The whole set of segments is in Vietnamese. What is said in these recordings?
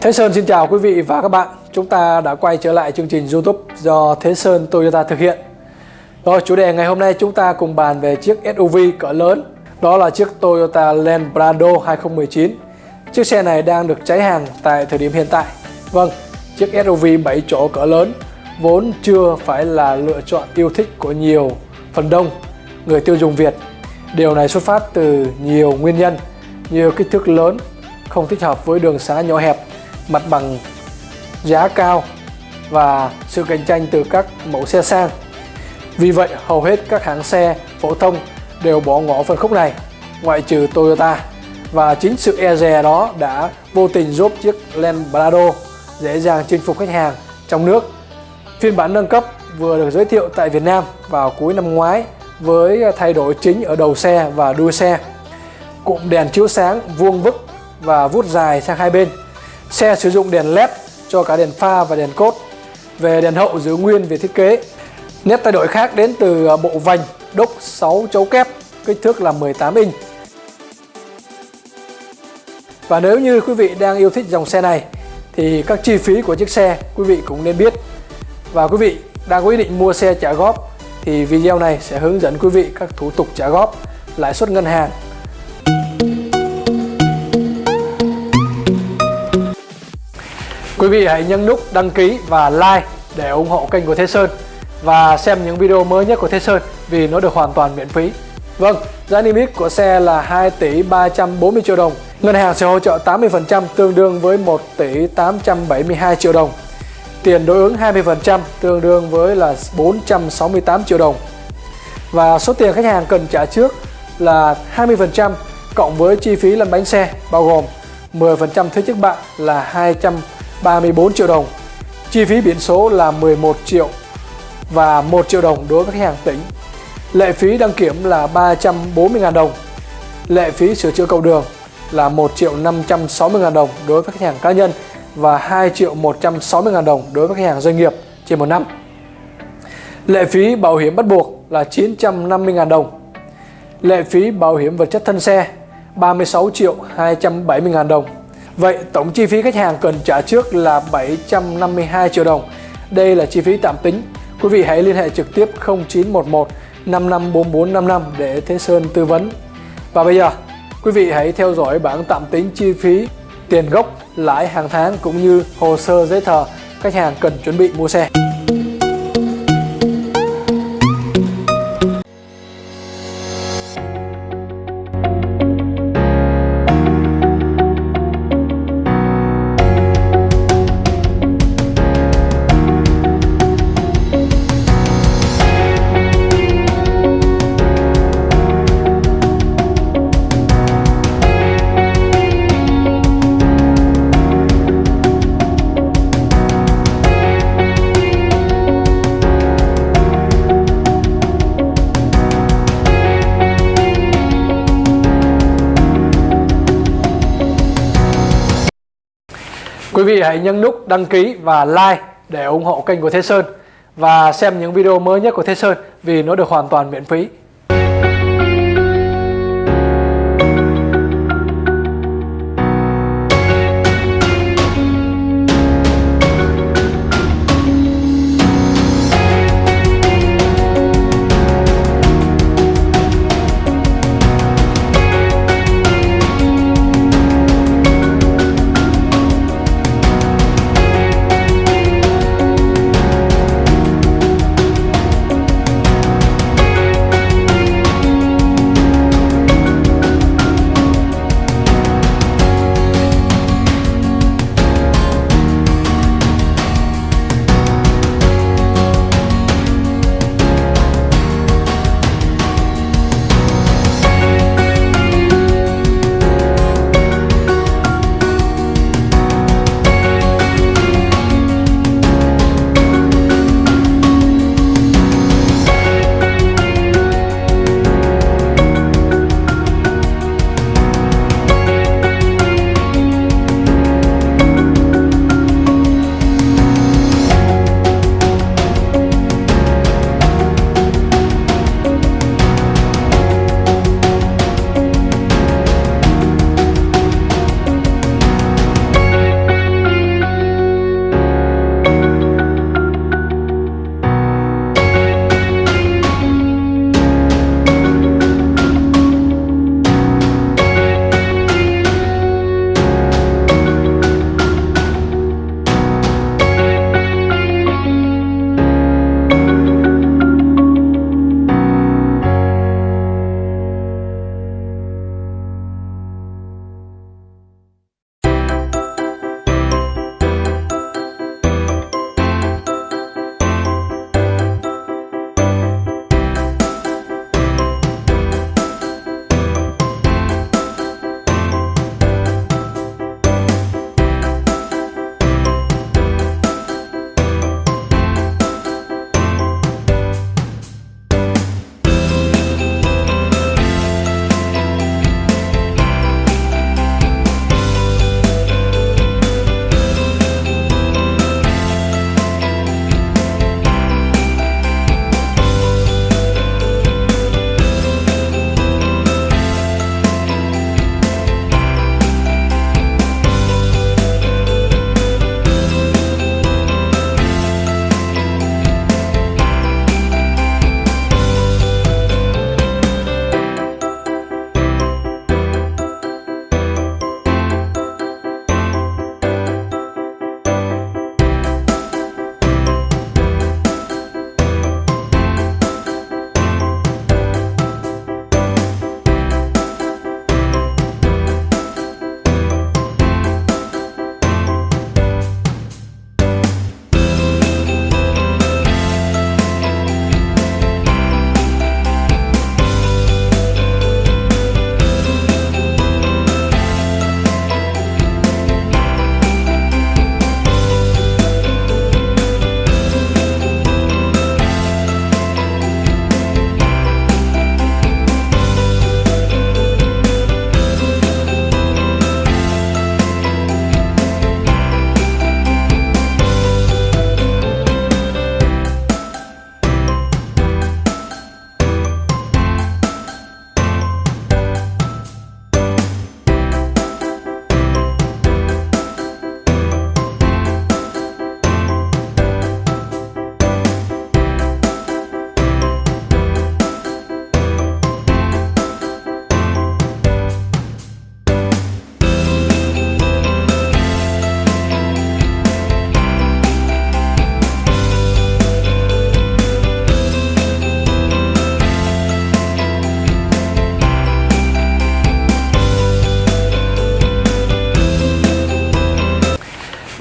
Thế Sơn xin chào quý vị và các bạn. Chúng ta đã quay trở lại chương trình YouTube do Thế Sơn Toyota thực hiện. Rồi chủ đề ngày hôm nay chúng ta cùng bàn về chiếc SUV cỡ lớn. Đó là chiếc Toyota Land Prado 2019 Chiếc xe này đang được cháy hàng tại thời điểm hiện tại. Vâng, chiếc SUV 7 chỗ cỡ lớn vốn chưa phải là lựa chọn yêu thích của nhiều phần đông người tiêu dùng Việt. Điều này xuất phát từ nhiều nguyên nhân như kích thước lớn, không thích hợp với đường xá nhỏ hẹp mặt bằng giá cao và sự cạnh tranh từ các mẫu xe sang. Vì vậy, hầu hết các hãng xe phổ thông đều bỏ ngỏ phân khúc này, ngoại trừ Toyota. Và chính sự e dè đó đã vô tình giúp chiếc Land Prado dễ dàng chinh phục khách hàng trong nước. Phiên bản nâng cấp vừa được giới thiệu tại Việt Nam vào cuối năm ngoái với thay đổi chính ở đầu xe và đuôi xe. Cụm đèn chiếu sáng vuông vức và vút dài sang hai bên Xe sử dụng đèn led cho cả đèn pha và đèn cốt. Về đèn hậu giữ nguyên về thiết kế. Nét thay đổi khác đến từ à, bộ vành đúc 6 chấu kép, kích thước là 18 inch. Và nếu như quý vị đang yêu thích dòng xe này thì các chi phí của chiếc xe quý vị cũng nên biết. Và quý vị đang có ý định mua xe trả góp thì video này sẽ hướng dẫn quý vị các thủ tục trả góp, lãi suất ngân hàng Quý vị hãy nhấn nút đăng ký và like để ủng hộ kênh của Thế Sơn và xem những video mới nhất của Thế Sơn vì nó được hoàn toàn miễn phí. Vâng, giá niêm yết của xe là 2 tỷ 340 triệu đồng. Ngân hàng sẽ hỗ trợ 80% tương đương với 1 tỷ 872 triệu đồng. Tiền đối ứng 20% tương đương với là 468 triệu đồng. Và số tiền khách hàng cần trả trước là 20% cộng với chi phí lăn bánh xe bao gồm 10% thuế trước bạ là 200 34 triệu đồng Chi phí biển số là 11 triệu và 1 triệu đồng đối với khách hàng tỉnh Lệ phí đăng kiểm là 340.000 đồng Lệ phí sửa chữa cầu đường là 1 triệu 560.000 đồng đối với khách hàng cá nhân và 2 triệu 160.000 đồng đối với khách hàng doanh nghiệp trên một năm. Lệ phí bảo hiểm bắt buộc là 950.000 đồng. Lệ phí bảo hiểm vật chất thân xe 36 triệu 270.000 đồng. Vậy tổng chi phí khách hàng cần trả trước là 752 triệu đồng. Đây là chi phí tạm tính. Quý vị hãy liên hệ trực tiếp 0911 554455 để Thế Sơn tư vấn. Và bây giờ, quý vị hãy theo dõi bảng tạm tính chi phí tiền gốc, lãi hàng tháng cũng như hồ sơ giấy tờ khách hàng cần chuẩn bị mua xe. Quý vị hãy nhấn nút đăng ký và like để ủng hộ kênh của Thế Sơn và xem những video mới nhất của Thế Sơn vì nó được hoàn toàn miễn phí.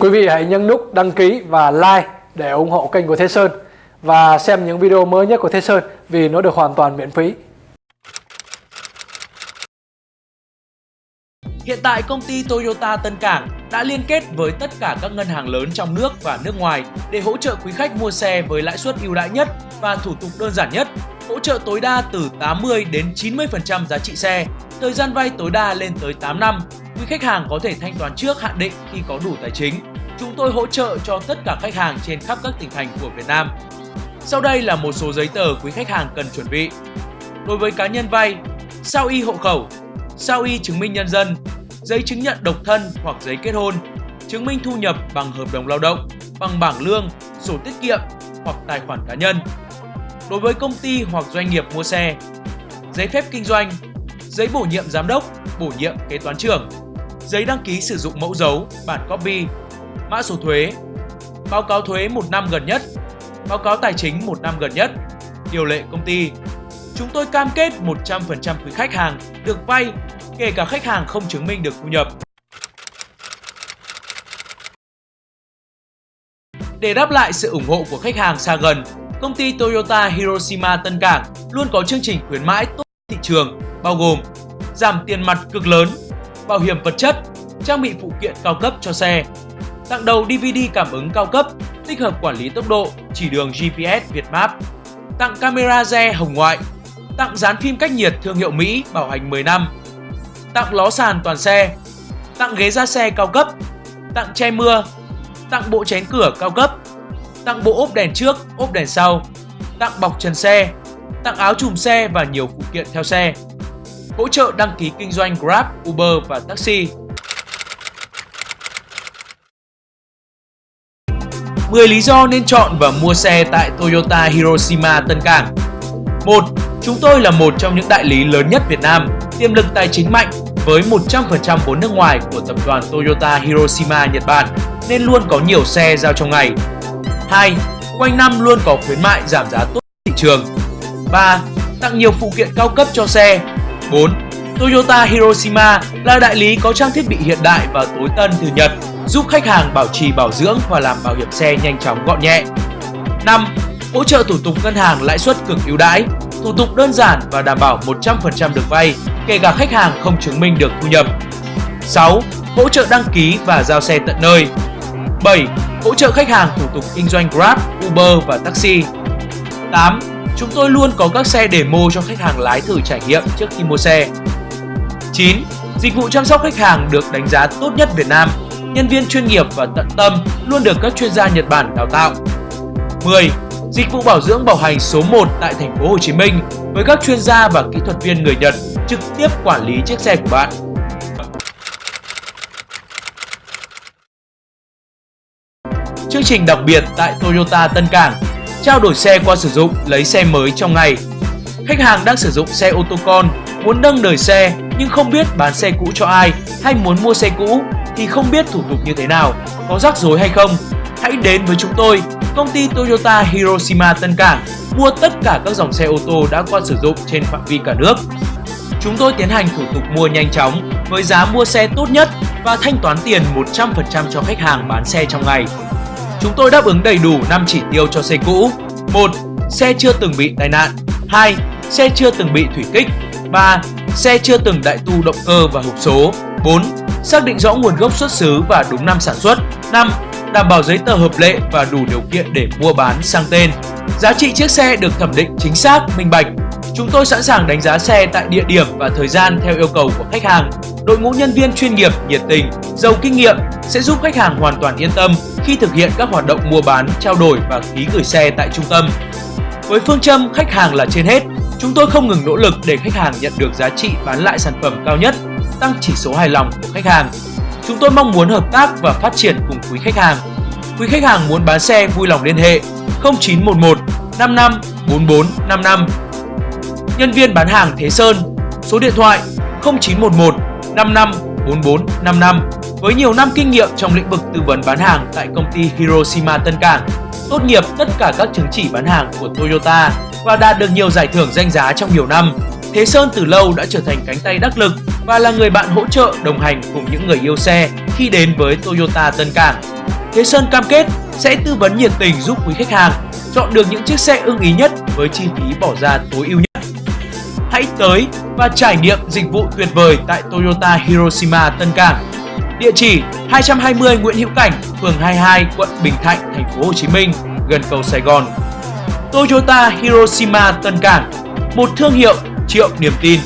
Quý vị hãy nhấn nút đăng ký và like để ủng hộ kênh của Thế Sơn và xem những video mới nhất của Thế Sơn vì nó được hoàn toàn miễn phí. Hiện tại công ty Toyota Tân Cảng đã liên kết với tất cả các ngân hàng lớn trong nước và nước ngoài để hỗ trợ quý khách mua xe với lãi suất ưu đãi nhất và thủ tục đơn giản nhất, hỗ trợ tối đa từ 80 đến 90% giá trị xe, thời gian vay tối đa lên tới 8 năm. Quý khách hàng có thể thanh toán trước hạn định khi có đủ tài chính. Chúng tôi hỗ trợ cho tất cả khách hàng trên khắp các tỉnh thành của Việt Nam. Sau đây là một số giấy tờ quý khách hàng cần chuẩn bị. Đối với cá nhân vay, sao y hộ khẩu, sao y chứng minh nhân dân, giấy chứng nhận độc thân hoặc giấy kết hôn, chứng minh thu nhập bằng hợp đồng lao động, bằng bảng lương, sổ tiết kiệm hoặc tài khoản cá nhân. Đối với công ty hoặc doanh nghiệp mua xe, giấy phép kinh doanh, giấy bổ nhiệm giám đốc, bổ nhiệm kế toán trưởng, giấy đăng ký sử dụng mẫu dấu, bản copy, mã số thuế, báo cáo thuế một năm gần nhất, báo cáo tài chính một năm gần nhất, điều lệ công ty. Chúng tôi cam kết 100% quý khách hàng được vay kể cả khách hàng không chứng minh được thu nhập. Để đáp lại sự ủng hộ của khách hàng xa gần, công ty Toyota Hiroshima Tân Cảng luôn có chương trình khuyến mãi tốt thị trường bao gồm giảm tiền mặt cực lớn, bảo hiểm vật chất, trang bị phụ kiện cao cấp cho xe, tặng đầu DVD cảm ứng cao cấp, tích hợp quản lý tốc độ, chỉ đường GPS Việt Map, tặng camera re hồng ngoại, tặng dán phim cách nhiệt thương hiệu Mỹ bảo hành 10 năm, tặng ló sàn toàn xe, tặng ghế ra xe cao cấp, tặng che mưa, tặng bộ chén cửa cao cấp, tặng bộ ốp đèn trước, ốp đèn sau, tặng bọc trần xe, tặng áo chùm xe và nhiều phụ kiện theo xe. Hỗ trợ đăng ký kinh doanh Grab, Uber và taxi. 10 lý do nên chọn và mua xe tại Toyota Hiroshima Tân Cảng 1. Chúng tôi là một trong những đại lý lớn nhất Việt Nam, tiềm lực tài chính mạnh với 100% vốn nước ngoài của tập đoàn Toyota Hiroshima Nhật Bản nên luôn có nhiều xe giao trong ngày. 2. Quanh năm luôn có khuyến mại giảm giá tốt thị trường. 3. Tặng nhiều phụ kiện cao cấp cho xe. 4. Toyota Hiroshima là đại lý có trang thiết bị hiện đại và tối tân từ Nhật, giúp khách hàng bảo trì bảo dưỡng và làm bảo hiểm xe nhanh chóng gọn nhẹ. 5. Hỗ trợ thủ tục ngân hàng lãi suất cực ưu đãi, thủ tục đơn giản và đảm bảo 100% được vay, kể cả khách hàng không chứng minh được thu nhập. 6. Hỗ trợ đăng ký và giao xe tận nơi. 7. Hỗ trợ khách hàng thủ tục kinh doanh Grab, Uber và taxi. 8. Chúng tôi luôn có các xe demo cho khách hàng lái thử trải nghiệm trước khi mua xe. 9. Dịch vụ chăm sóc khách hàng được đánh giá tốt nhất Việt Nam. Nhân viên chuyên nghiệp và tận tâm luôn được các chuyên gia Nhật Bản đào tạo. 10. Dịch vụ bảo dưỡng bảo hành số 1 tại thành phố Hồ Chí Minh với các chuyên gia và kỹ thuật viên người Nhật trực tiếp quản lý chiếc xe của bạn. Chương trình đặc biệt tại Toyota Tân Cảng Trao đổi xe qua sử dụng, lấy xe mới trong ngày Khách hàng đang sử dụng xe ô tô con, muốn nâng đời xe nhưng không biết bán xe cũ cho ai hay muốn mua xe cũ thì không biết thủ tục như thế nào, có rắc rối hay không. Hãy đến với chúng tôi, công ty Toyota Hiroshima Tân Cảng mua tất cả các dòng xe ô tô đã qua sử dụng trên phạm vi cả nước. Chúng tôi tiến hành thủ tục mua nhanh chóng với giá mua xe tốt nhất và thanh toán tiền 100% cho khách hàng bán xe trong ngày. Chúng tôi đáp ứng đầy đủ 5 chỉ tiêu cho xe cũ. 1. Xe chưa từng bị tai nạn. 2. Xe chưa từng bị thủy kích. 3. Xe chưa từng đại tu động cơ và hộp số. 4. Xác định rõ nguồn gốc xuất xứ và đúng năm sản xuất. 5. Đảm bảo giấy tờ hợp lệ và đủ điều kiện để mua bán sang tên. Giá trị chiếc xe được thẩm định chính xác, minh bạch. Chúng tôi sẵn sàng đánh giá xe tại địa điểm và thời gian theo yêu cầu của khách hàng. Đội ngũ nhân viên chuyên nghiệp, nhiệt tình, giàu kinh nghiệm sẽ giúp khách hàng hoàn toàn yên tâm khi thực hiện các hoạt động mua bán, trao đổi và ký gửi xe tại trung tâm. Với phương châm khách hàng là trên hết, chúng tôi không ngừng nỗ lực để khách hàng nhận được giá trị bán lại sản phẩm cao nhất, tăng chỉ số hài lòng của khách hàng. Chúng tôi mong muốn hợp tác và phát triển cùng quý khách hàng. Quý khách hàng muốn bán xe vui lòng liên hệ 0911 55 44 55. Nhân viên bán hàng Thế Sơn, số điện thoại 0911 55 44 55 với nhiều năm kinh nghiệm trong lĩnh vực tư vấn bán hàng tại công ty Hiroshima Tân Cảng, tốt nghiệp tất cả các chứng chỉ bán hàng của Toyota và đạt được nhiều giải thưởng danh giá trong nhiều năm. Thế Sơn từ lâu đã trở thành cánh tay đắc lực và là người bạn hỗ trợ đồng hành cùng những người yêu xe khi đến với Toyota Tân Cảng. Thế Sơn cam kết sẽ tư vấn nhiệt tình giúp quý khách hàng chọn được những chiếc xe ưng ý nhất với chi phí bỏ ra tối ưu nhất. Hãy tới và trải nghiệm dịch vụ tuyệt vời tại Toyota Hiroshima Tân Cảng. Địa chỉ 220 Nguyễn Hữu Cảnh, phường 22, quận Bình Thạnh, thành phố Hồ Chí Minh, gần cầu Sài Gòn. Toyota Hiroshima Tân Cảng, một thương hiệu triệu niềm tin.